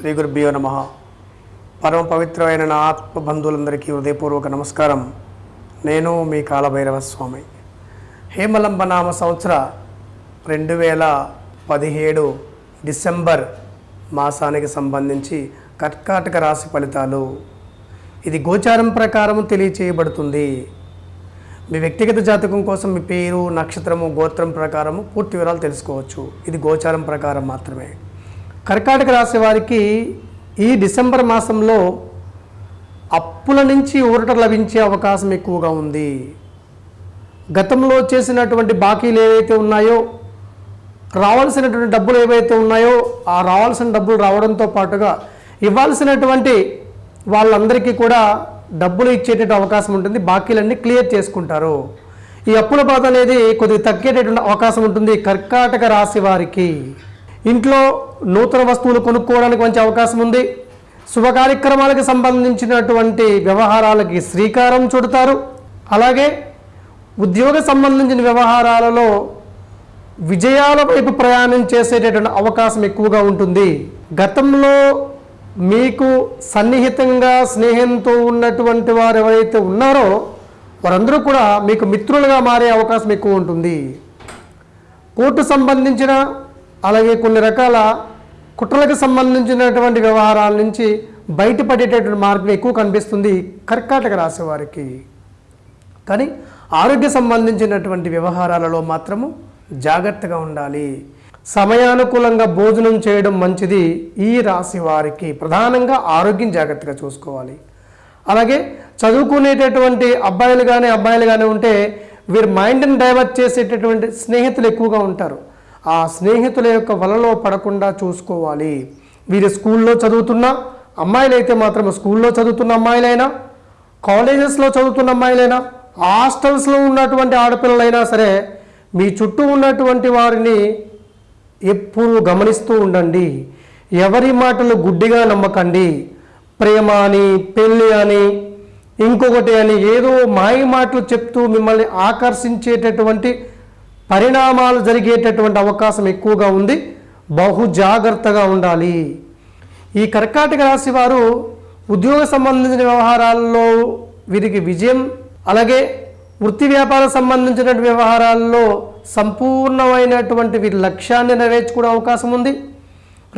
శ్రీ గురుభ్యో నమ. పరమ పవిత్రమైన నా ఆత్మ బంధువులందరికీ హృదయపూర్వక నమస్కారం. నేను మీ కాలభైరవ స్వామి హేమలంబ నామ సంవత్సర రెండు వేల పదిహేడు డిసెంబర్ మాసానికి సంబంధించి కర్కాటక రాశి ఫలితాలు. ఇది గోచారం ప్రకారం తెలియచేయబడుతుంది. మీ వ్యక్తిగత జాతకం కోసం మీ పేరు నక్షత్రము గోత్రం ప్రకారము పూర్తి వివరాలు తెలుసుకోవచ్చు. ఇది గోచారం ప్రకారం మాత్రమే. కర్కాటక రాశి వారికి ఈ డిసెంబర్ మాసంలో అప్పుల నుంచి ఊరట లభించే అవకాశం ఎక్కువగా ఉంది. గతంలో చేసినటువంటి బాకీలు ఏవైతే ఉన్నాయో రావాల్సినటువంటి డబ్బులు ఏవైతే ఉన్నాయో ఆ రావాల్సిన డబ్బులు రావడంతో పాటుగా ఇవ్వాల్సినటువంటి వాళ్ళందరికీ కూడా డబ్బులు ఇచ్చేటటువంటి అవకాశం ఉంటుంది. బాకీలన్నీ క్లియర్ చేసుకుంటారు. ఈ అప్పుల బాధ అనేది కొద్దిగా తగ్గేటటువంటి అవకాశం ఉంటుంది కర్కాటక రాశి వారికి. ఇంట్లో నూతన వస్తువులు కొనుక్కోవడానికి మంచి అవకాశం ఉంది. శుభ కార్యక్రమాలకు సంబంధించినటువంటి వ్యవహారాలకి శ్రీకారం చుడతారు. అలాగే ఉద్యోగ సంబంధించిన వ్యవహారాలలో విజయాల వైపు ప్రయాణం చేసేటటువంటి అవకాశం ఎక్కువగా ఉంటుంది. గతంలో మీకు సన్నిహితంగా స్నేహంతో ఉన్నటువంటి వారు ఎవరైతే ఉన్నారో వారందరూ కూడా మీకు మిత్రులుగా మారే అవకాశం ఎక్కువ ఉంటుంది. కోర్టు సంబంధించిన అలాగే కొన్ని రకాల కుట్రలకు సంబంధించినటువంటి వ్యవహారాల నుంచి బయటపడేటటువంటి మార్గం ఎక్కువ కనిపిస్తుంది కర్కాటక రాశి వారికి. కానీ ఆరోగ్య సంబంధించినటువంటి వ్యవహారాలలో మాత్రము జాగ్రత్తగా ఉండాలి. సమయానుకూలంగా భోజనం చేయడం మంచిది ఈ రాశి వారికి. ప్రధానంగా ఆరోగ్యం జాగ్రత్తగా చూసుకోవాలి. అలాగే చదువుకునేటటువంటి అబ్బాయిలు కానీ అబ్బాయిలు కానీ ఉంటే వీరి మైండ్ని డైవర్ట్ చేసేటటువంటి స్నేహితులు ఎక్కువగా ఉంటారు. ఆ స్నేహితుల యొక్క వలలో పడకుండా చూసుకోవాలి. వీరు స్కూల్లో చదువుతున్న అమ్మాయిలు అయితే మాత్రం స్కూల్లో చదువుతున్న అమ్మాయిలైనా కాలేజెస్లో చదువుతున్న అమ్మాయిలైనా హాస్టల్స్లో ఉన్నటువంటి ఆడపిల్లలైనా సరే మీ చుట్టూ ఉన్నటువంటి వారిని ఎప్పుడు గమనిస్తూ ఉండండి. ఎవరి మాటలు గుడ్డిగా నమ్మకండి. ప్రేమ అని పెళ్ళి అని ఇంకొకటి అని ఏదో మాయ మాటలు చెప్తూ మిమ్మల్ని ఆకర్షించేటటువంటి పరిణామాలు జరిగేటటువంటి అవకాశం ఎక్కువగా ఉంది. బహు జాగ్రత్తగా ఉండాలి. ఈ కర్కాటక రాశి వారు ఉద్యోగ సంబంధించిన వ్యవహారాల్లో వీరికి విజయం అలాగే వృత్తి వ్యాపార సంబంధించిన వ్యవహారాల్లో సంపూర్ణమైనటువంటి వీరి లక్ష్యాన్ని నెరవేర్చుకునే అవకాశం ఉంది.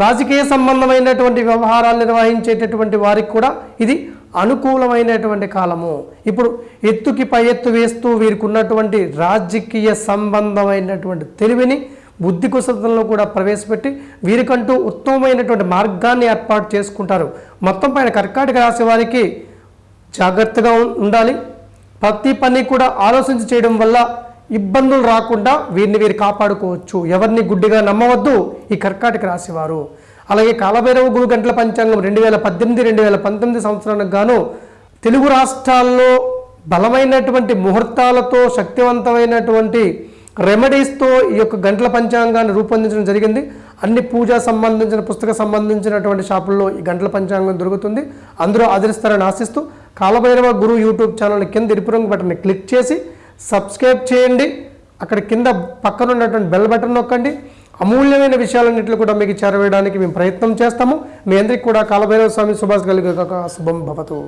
రాజకీయ సంబంధమైనటువంటి వ్యవహారాలు నిర్వహించేటటువంటి వారికి కూడా ఇది అనుకూలమైనటువంటి కాలము. ఇప్పుడు ఎత్తుకి పై ఎత్తు వేస్తూ వీరికి ఉన్నటువంటి రాజకీయ సంబంధమైనటువంటి తెలివిని బుద్ధి కుశలతలను కూడా ప్రవేశపెట్టి వీరికంటూ ఉత్తమమైనటువంటి మార్గాన్ని ఏర్పాటు చేసుకుంటారు. మొత్తం పైన కర్కాటక రాశి వారికి జాగ్రత్తగా ఉండాలి. ప్రతి పని కూడా ఆలోచించి చేయడం వల్ల ఇబ్బందులు రాకుండా వీరిని వీరు కాపాడుకోవచ్చు. ఎవరిని గుడ్డిగా నమ్మవద్దు ఈ కర్కాటక రాశివారు. అలాగే కాలభైరవ గురు గంటల పంచాంగం రెండు వేల పద్దెనిమిది రెండు వేల పంతొమ్మిది సంవత్సరానికి గాను తెలుగు రాష్ట్రాల్లో బలమైనటువంటి ముహూర్తాలతో శక్తివంతమైనటువంటి రెమెడీస్తో ఈ యొక్క గంటల పంచాంగాన్ని రూపొందించడం జరిగింది. అన్ని పూజా సంబంధించిన పుస్తక సంబంధించినటువంటి షాపుల్లో ఈ గంటల పంచాంగం దొరుకుతుంది. అందరూ ఆదరిస్తారని ఆశిస్తూ కాలభైరవ గురు యూట్యూబ్ ఛానల్ కింద ఎరుపు రంగు బటన్ని క్లిక్ చేసి సబ్స్క్రైబ్ చేయండి. అక్కడ కింద పక్కన ఉన్నటువంటి బెల్ బటన్ నొక్కండి. అమూల్యమైన విషయాలన్నింటిలో కూడా మీకు చేరవేయడానికి మేము ప్రయత్నం చేస్తాము. మీ అందరికీ కూడా కాలభైరవ స్వామి సుభాష్ కలిగే శుభం భవతు.